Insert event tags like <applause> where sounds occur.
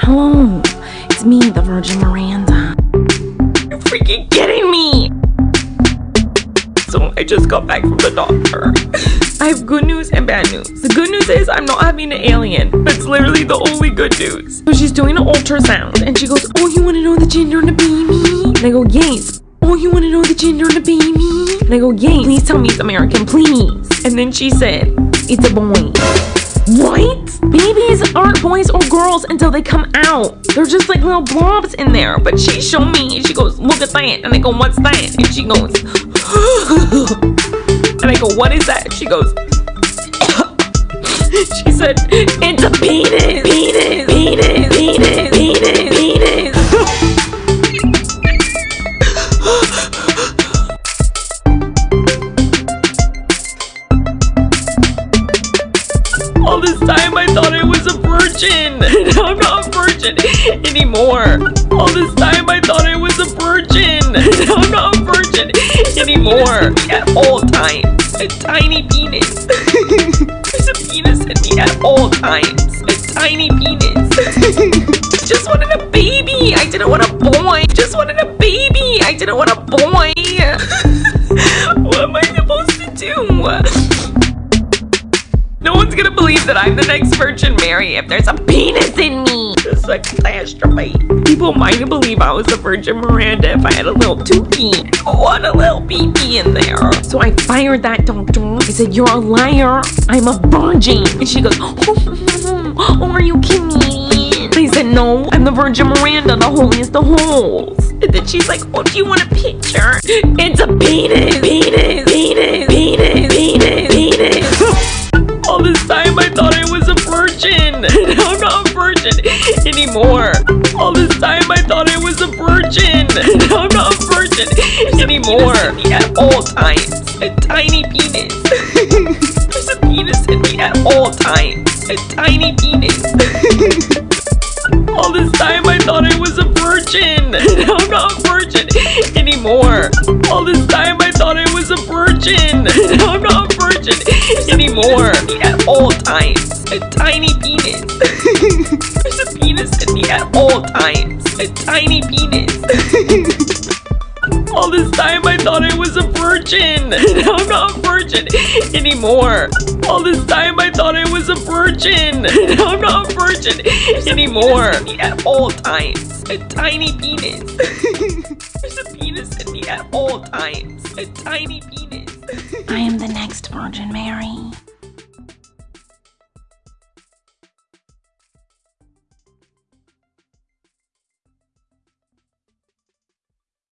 Hello, it's me, the Virgin Miranda. You're freaking kidding me! So I just got back from the doctor. I have good news and bad news. The good news is I'm not having an alien. That's literally the only good news. So she's doing an ultrasound and she goes, Oh, you want to know the gender of the baby? And I go, Yes. Oh, you want to know the gender of the baby? And I go, Yes. Please tell me it's American, please. And then she said, It's a boy. Babies aren't boys or girls until they come out. They're just like little blobs in there. But she showed me and she goes, look at that. And I go, what's that? And she goes, <gasps> and I go, what is that? And She goes, <laughs> she said, it's a penis, penis, All this time I thought I was a virgin. And <laughs> I'm not a virgin anymore. All this time I thought I was a virgin. And <laughs> I'm not a virgin anymore. At all times. A tiny penis. <laughs> There's a penis in me at all times. A tiny penis. Just wanted a baby. I didn't want a boy. Just wanted a baby. I didn't want a boy. what am I supposed to do? Gonna believe that I'm the next Virgin Mary if there's a penis in me. Just like masturbate. People might believe I was the Virgin Miranda if I had a little tookie. What a little pee in there. So I fired that doctor. I said, You're a liar. I'm a virgin. And she goes, Oh, <laughs> are you kidding me? I said, No, I'm the Virgin Miranda, the holiest of holes. And then she's like, Oh, do you want a picture? It's a penis, penis, penis, penis, I'm not a virgin anymore. All this time I thought I was a virgin. <laughs> And I'm not a virgin anymore. At all times. A tiny penis. <laughs> There's a penis in me at all times. A tiny penis. <laughs> All this time I thought I was a virgin. And I'm not a virgin anymore. All this time I thought I was a virgin. And I'm not a virgin anymore. At all times. A tiny penis. <laughs> There's a penis in me at all times. A tiny penis. All this time I thought I was a virgin. <laughs> And I'm not a virgin anymore. All this time I thought I was a virgin. <laughs> And I'm not a virgin anymore. A penis At all times. A tiny penis. There's a penis in me at all times. A tiny penis. I am the next Virgin Mary.